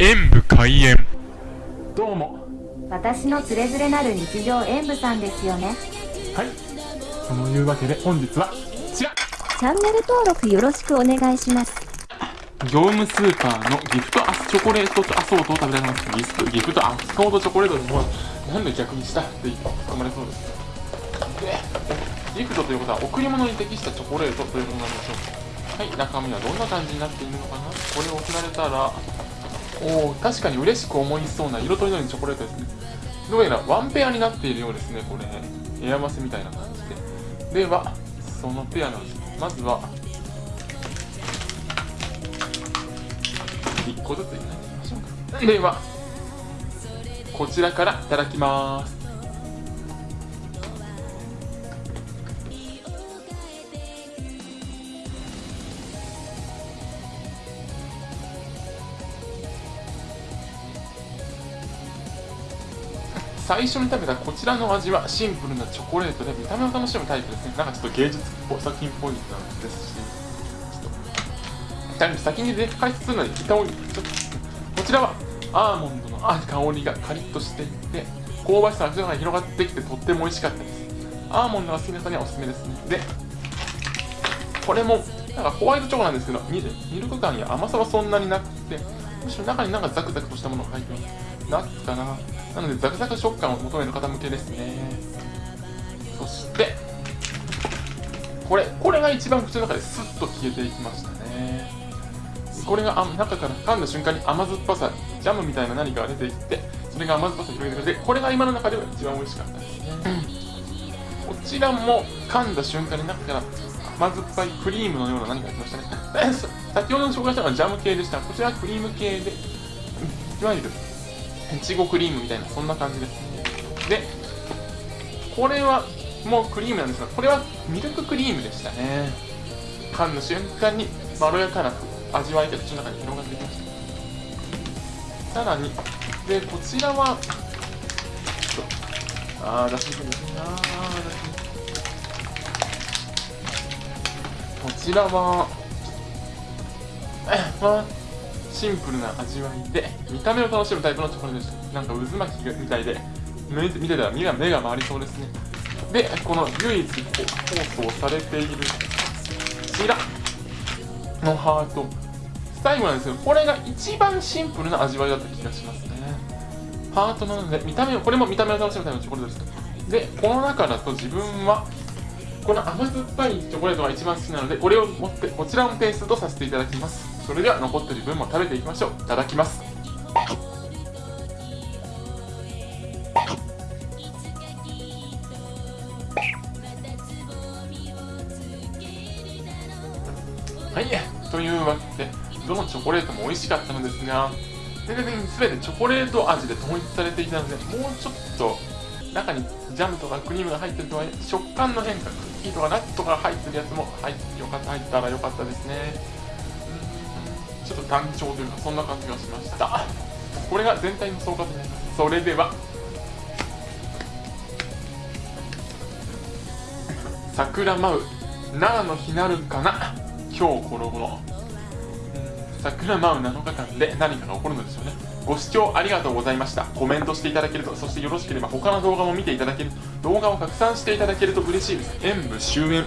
演武開演。どうも。私のつれづれなる日常演舞さんですよね。はい。そのいうわけで本日はこちら。チャンネル登録よろしくお願いします。業務スーパーのギフトアスチョコレートとアソートを食べたいと思いますギフトギフトアスコートチョコレートでもうなんで逆にしたって突っ込まれそうです。でギフトということは贈り物に適したチョコレートということなんでしょう。はい中身はどんな感じになっているのかな。これを送られたらおお確かに嬉しく思いそうな色とりどりのチョコレートですね。どうやらワンペアになっているようですねこれ。エアマスみたいな感じで。ではそのペアなんです。まずは1個ずついただきましょうか。ではこちらからいただきます。最初に食べたこちらの味はシンプルなチョコレートで見た目を楽しむタイプですね。なんかちょっと芸術作品っぽいなんですし。ちょっと先にで解説するのに板をちょっとこちらはアーモンドの香りがカリッとしていて香ばしさが広がってきてとっても美味しかったです。アーモンドが好きな人にはおすすめですね。でこれもなんかホワイトチョコなんですけどミルク感や甘さはそんなになくてむしろ中になんかザクザクとしたものが入ってます。ナッツかな。なのでザクザク食感を求める方向けですね。そしてこれこれが一番口の中でスッと消えていきましたね。これが中から噛んだ瞬間に甘酸っぱさジャムみたいな何かが出てきてそれが甘酸っぱさを広げてくれてこれが今の中では一番美味しかったですね。こちらも噛んだ瞬間に中から甘酸っぱいクリームのような何かが来ましたね。先ほど紹介したのはジャム系でした。こちらはクリーム系でいわゆるいちごクリームみたいなそんな感じですでこれはもうクリームなんですがこれはミルククリームでしたね。噛んだ瞬間にまろやかな味わいが口の中に広がってきました。さらにでこちらはちょっとあー出しにくいですねあー出しにくいこちらはまシンプルな味わいで見た目を楽しむタイプのチョコレートですなんか渦巻きみたいで見てたら目が目が回りそうですね。でこの唯一放送されているこちらのハート。最後なんですけどこれが一番シンプルな味わいだった気がしますね。ハートなので見た目これも見た目を楽しむタイプのチョコレートです。でこの中だと自分はこの甘酸っぱいチョコレートが一番好きなのでこれを持ってこちらのペーストとさせていただきます。それでは残ってる分も食べていきましょう。いただきます。はい。というわけでどのチョコレートも美味しかったのですが全然全てチョコレート味で統一されていたのでもうちょっと中にジャムとかクリームが入ってるとは食感の変化クッキーとかナッツとか入ってるやつも入よかった入ったらよかったですね。ちょっと単調というかそんな感じがしました。これが全体の総括になります。それでは。桜舞う長の日なるかな？今日この頃。桜舞う7日間で何かが起こるのでしょうね。ご視聴ありがとうございました。コメントしていただけるとそしてよろしければ他の動画も見ていただける動画を拡散していただけると嬉しいです。演武終演。